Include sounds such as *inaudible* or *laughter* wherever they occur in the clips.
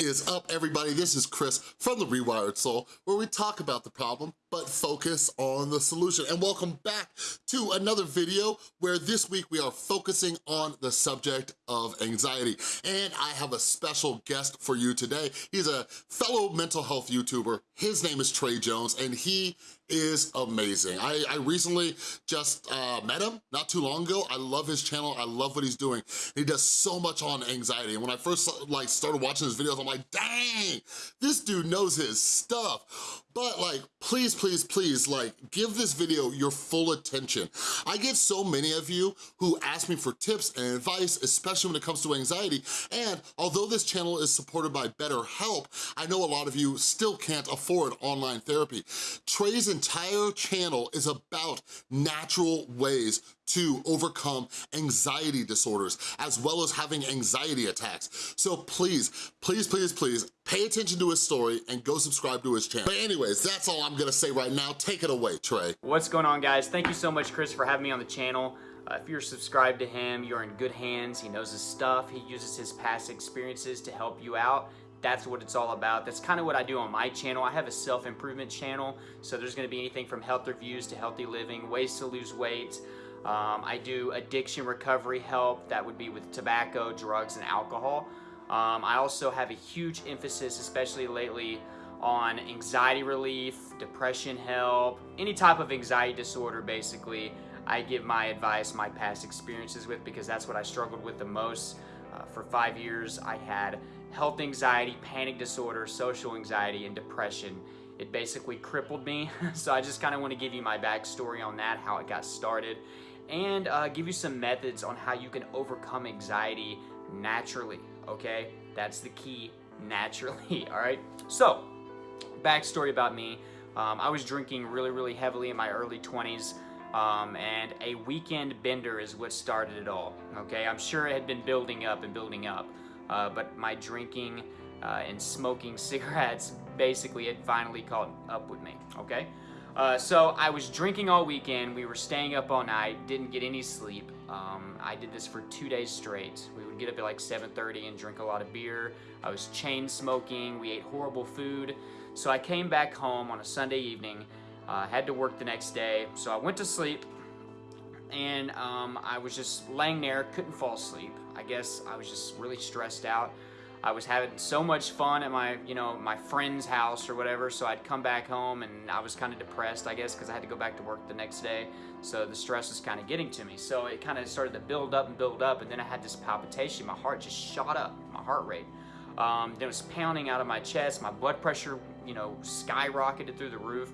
is up, everybody? This is Chris from The Rewired Soul, where we talk about the problem, but focus on the solution. And welcome back to another video where this week we are focusing on the subject of anxiety. And I have a special guest for you today. He's a fellow mental health YouTuber. His name is Trey Jones, and he is amazing. I, I recently just uh, met him not too long ago. I love his channel. I love what he's doing. He does so much on anxiety. And when I first like started watching his videos, I'm like, dang, this dude knows his stuff. But like, please, please, please, like, give this video your full attention. I get so many of you who ask me for tips and advice, especially when it comes to anxiety, and although this channel is supported by BetterHelp, I know a lot of you still can't afford online therapy. Trey's entire channel is about natural ways to overcome anxiety disorders, as well as having anxiety attacks. So please, please, please, please, pay attention to his story and go subscribe to his channel. But anyways, that's all I'm gonna say right now. Take it away, Trey. What's going on, guys? Thank you so much, Chris, for having me on the channel. Uh, if you're subscribed to him, you're in good hands. He knows his stuff. He uses his past experiences to help you out that's what it's all about. That's kind of what I do on my channel. I have a self-improvement channel, so there's gonna be anything from health reviews to healthy living, ways to lose weight, um, I do addiction recovery help. That would be with tobacco, drugs, and alcohol. Um, I also have a huge emphasis, especially lately, on anxiety relief, depression help, any type of anxiety disorder, basically. I give my advice, my past experiences with, because that's what I struggled with the most. Uh, for five years, I had health anxiety, panic disorder, social anxiety, and depression. It basically crippled me. *laughs* so I just kind of want to give you my backstory on that, how it got started, and uh, give you some methods on how you can overcome anxiety naturally, okay? That's the key, *laughs* naturally, *laughs* all right? So, backstory about me. Um, I was drinking really, really heavily in my early 20s, um, and a weekend bender is what started it all, okay? I'm sure it had been building up and building up, uh, but my drinking uh, and smoking *laughs* cigarettes basically had finally caught up with me, okay? Uh, so I was drinking all weekend. We were staying up all night, didn't get any sleep. Um, I did this for two days straight. We would get up at like 7.30 and drink a lot of beer. I was chain smoking. We ate horrible food. So I came back home on a Sunday evening. Uh, had to work the next day. So I went to sleep and um, I was just laying there, couldn't fall asleep. I guess I was just really stressed out. I was having so much fun at my, you know, my friend's house or whatever, so I'd come back home and I was kind of depressed, I guess, because I had to go back to work the next day. So the stress was kind of getting to me. So it kind of started to build up and build up, and then I had this palpitation. My heart just shot up, my heart rate. Um, then it was pounding out of my chest. My blood pressure, you know, skyrocketed through the roof.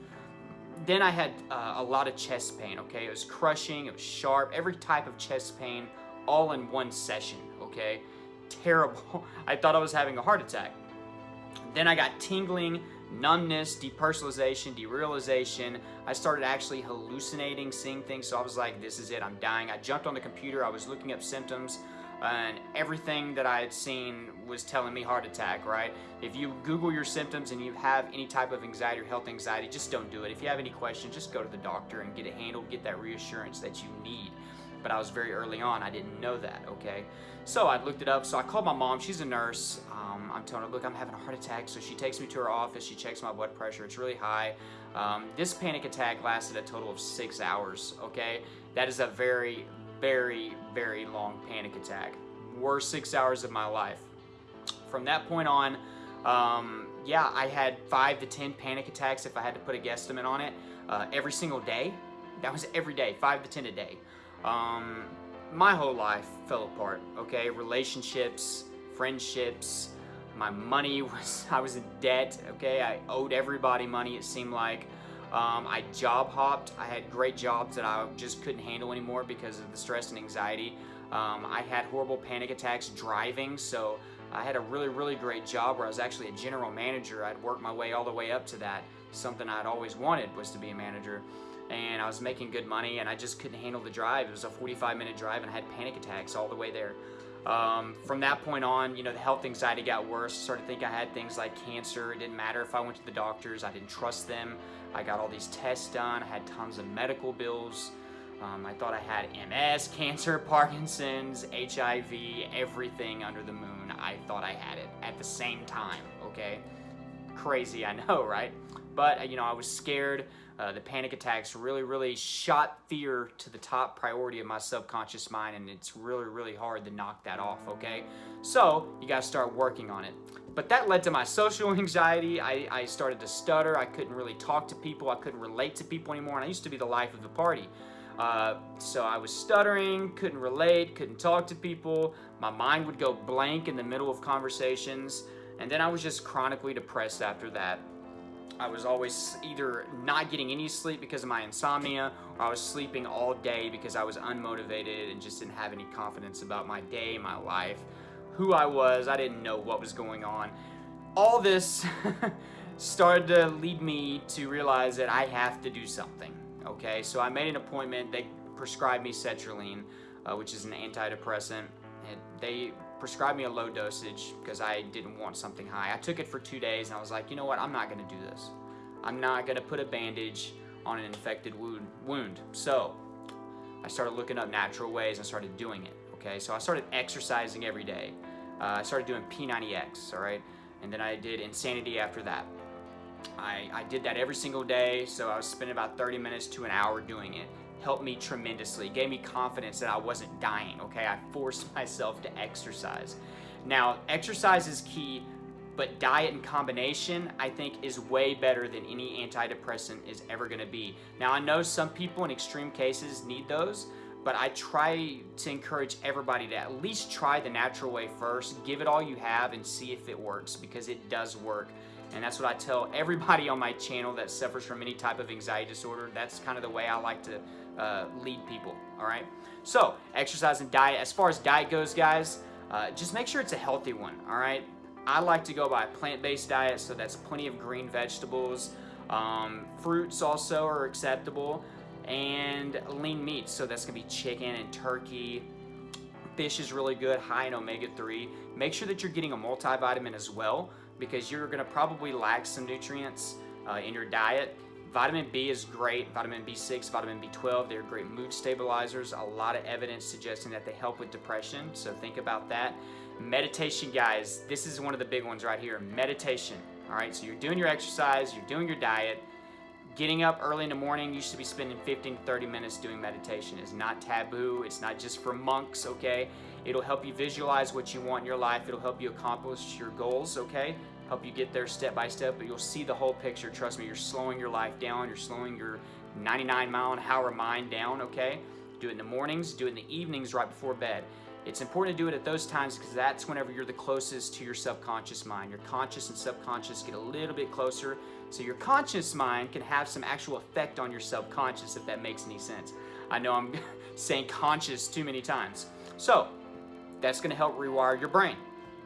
Then I had uh, a lot of chest pain, okay? It was crushing, it was sharp, every type of chest pain all in one session, okay? Terrible. *laughs* I thought I was having a heart attack. Then I got tingling, numbness, depersonalization, derealization. I started actually hallucinating, seeing things, so I was like, this is it, I'm dying. I jumped on the computer, I was looking up symptoms, and everything that I had seen was telling me heart attack, right? If you Google your symptoms and you have any type of anxiety or health anxiety, just don't do it. If you have any questions, just go to the doctor and get it handled, get that reassurance that you need but I was very early on. I didn't know that, okay? So I looked it up. So I called my mom. She's a nurse. Um, I'm telling her, look, I'm having a heart attack. So she takes me to her office. She checks my blood pressure. It's really high. Um, this panic attack lasted a total of six hours, okay? That is a very, very, very long panic attack. Worst six hours of my life. From that point on, um, yeah, I had five to 10 panic attacks if I had to put a guesstimate on it uh, every single day. That was every day, five to 10 a day. Um, my whole life fell apart, okay? Relationships, friendships, my money *laughs* was, I was in debt, okay? I owed everybody money, it seemed like. Um, I job hopped. I had great jobs that I just couldn't handle anymore because of the stress and anxiety. Um, I had horrible panic attacks driving, so I had a really, really great job where I was actually a general manager. I'd worked my way all the way up to that. Something I'd always wanted was to be a manager and I was making good money and I just couldn't handle the drive. It was a 45 minute drive and I had panic attacks all the way there. Um, from that point on, you know, the health anxiety got worse. I started to think I had things like cancer. It didn't matter if I went to the doctors. I didn't trust them. I got all these tests done. I had tons of medical bills. Um, I thought I had MS, *laughs* cancer, Parkinson's, HIV, everything under the moon. I thought I had it at the same time, okay? Crazy, I know, *laughs* right? But, you know, I was scared. Uh, the panic attacks really, really shot fear to the top priority of my subconscious mind, and it's really, really hard to knock that off, okay? So, you gotta start working on it. But that led to my social *laughs* anxiety. I, I started to stutter. I couldn't really talk to people. I couldn't relate to people anymore, and I used to be the life of the party. Uh, so I was stuttering, couldn't relate, couldn't talk to people. My mind would go blank in the middle of conversations. And then I was just chronically depressed after that. I was always either not getting any sleep because of my insomnia, or I was sleeping all day because I was unmotivated and just didn't have any confidence about my day, my life, who I was. I didn't know what was going on. All this *laughs* started to lead me to realize that I have to do something. Okay, so I made an appointment. They prescribed me sertraline, uh, which is an antidepressant. And they prescribed me a low dosage because I didn't want something high. I took it for two days and I was like, you know what, I'm not gonna do this. I'm not gonna put a bandage on an infected wound. wound. So I started looking up natural ways and started doing it. Okay, so I started exercising every day. Uh, I started doing P90X, all right? And then I did Insanity after that. I, I did that every single day, so I was spending about 30 minutes to an hour doing it helped me tremendously, gave me confidence that I wasn't dying, okay? I forced *laughs* myself to exercise. Now, exercise is key, but diet in combination, I think, is way better than any antidepressant is ever gonna be. Now, I know some people in extreme cases need those, but I try to encourage everybody to at least try the natural way first, give it all you have and see if it works because it does work. And that's what I tell everybody *laughs* on my channel that suffers from any type of anxiety disorder. That's kind of the way I like to uh, lead people, all right? So, exercise and diet. As far as diet goes, guys, uh, just make sure it's a healthy one, all right? I like to go by a plant-based diet, so that's plenty of green vegetables. Um, fruits also are acceptable, and lean meats, so that's gonna be chicken and turkey. Fish is really good, high in omega-3. Make sure that you're getting a multivitamin as well, because you're gonna probably lack some nutrients uh, in your diet. Vitamin B is great. Vitamin B6, vitamin B12, they're great mood stabilizers. A lot of evidence suggesting that they help with depression, so think about that. Meditation, guys, this is one of the big ones right here. Meditation, all right? So you're doing your exercise, you're doing your diet, getting up early in the morning, you should be spending 15 to 30 minutes doing meditation. It's not taboo, it's not just for monks, okay? It'll help you visualize what you want in your life. It'll help you accomplish your goals, okay? Help you get there step by step, but you'll see the whole picture. Trust me, you're slowing your life down. You're slowing your 99 mile an hour mind down, okay? Do it in the mornings, do it in the evenings right before bed. It's important to do it at those times because that's whenever you're the closest to your subconscious mind. Your conscious and subconscious get a little bit closer, so your conscious mind can have some actual effect on your subconscious, if that makes any sense. I know I'm *laughs* saying conscious too many times. So, that's gonna help rewire your brain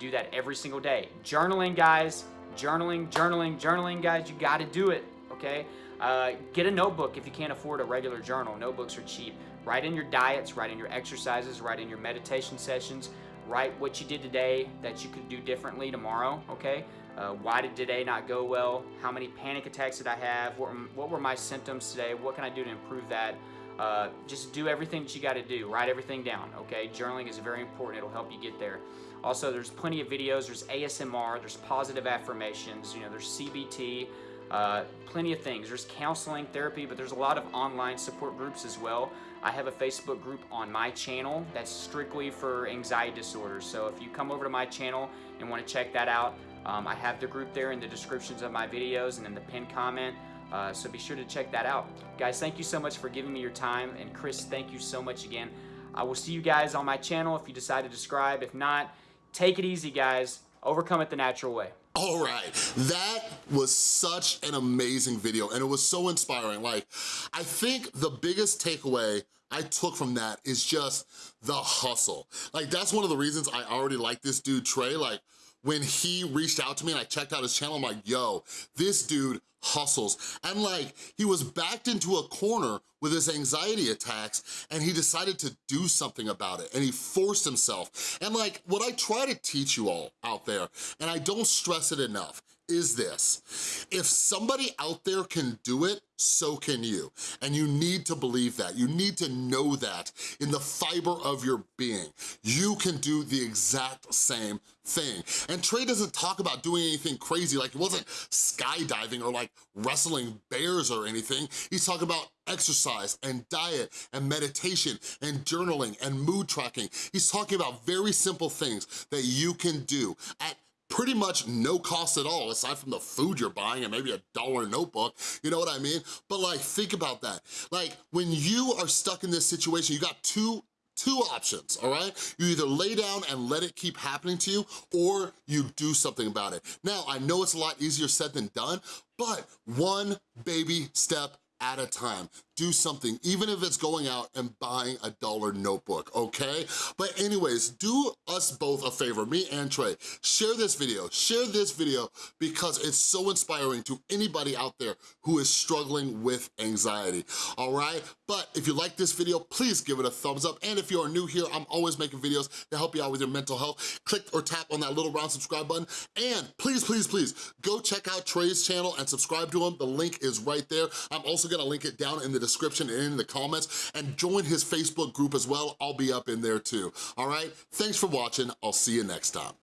do that every single day. Journaling, guys, journaling, journaling, journaling, guys, you gotta do it, okay? Uh, get a notebook if you can't afford a regular journal. Notebooks are cheap. Write in your diets, write in your exercises, write in your meditation sessions, write what you did today that you could do differently tomorrow, okay? Uh, why did today not go well? How many panic attacks did I have? What what were my symptoms today? What can I do to improve that? Uh, just do everything that you got to do. Write everything down, okay? Journaling is very important. It'll help you get there. Also, there's plenty of videos. There's ASMR. There's positive affirmations. You know, there's CBT. Uh, plenty of things. There's counseling, therapy, but there's a lot of online support groups as well. I have a Facebook group on my channel that's strictly for anxiety disorders. So if you come over to my channel and want to check that out, um, I have the group there in the descriptions of my videos and in the pinned comment. Uh, so be sure to check that out. Guys, thank you so much for giving me your time. And Chris, thank you so much again. I will see you guys on my channel if you decide to subscribe. If not, Take it easy, guys. Overcome it the natural way. All right, that was such an amazing video and it was so inspiring. Like, I think the biggest takeaway I took from that is just the hustle. Like, that's one of the reasons I already like this dude, Trey. Like, when he reached out to me and I checked out his channel, I'm like, yo, this dude hustles. And like, he was backed into a corner with his anxiety attacks and he decided to do something about it and he forced himself. And like, what I try to teach you all out there, and I don't stress it enough, is this. If somebody out there can do it, so can you. And you need to believe that. You need to know that in the fiber of your being. You can do the exact same thing. And Trey doesn't talk about doing anything crazy, like he wasn't skydiving or like wrestling bears or anything. He's talking about exercise and diet and meditation and journaling and mood tracking. He's talking about very simple things that you can do at pretty much no cost at all, aside from the food you're buying and maybe a dollar notebook, you know what I mean? But like, think about that. Like, when you are stuck in this situation, you got two two options, all right? You either lay down and let it keep happening to you, or you do something about it. Now, I know it's a lot easier said than done, but one baby step at a time. Do something, even if it's going out and buying a dollar notebook, okay? But anyways, do us both a favor, me and Trey. Share this video, share this video because it's so inspiring to anybody out there who is struggling with anxiety, all right? But if you like this video, please give it a thumbs up. And if you are new here, I'm always making videos to help you out with your mental health. Click or tap on that little round subscribe button. And please, please, please, go check out Trey's channel and subscribe to him. The link is right there. I'm also gonna link it down in the description and in the comments and join his Facebook group as well. I'll be up in there too, all right? Thanks for watching. I'll see you next time.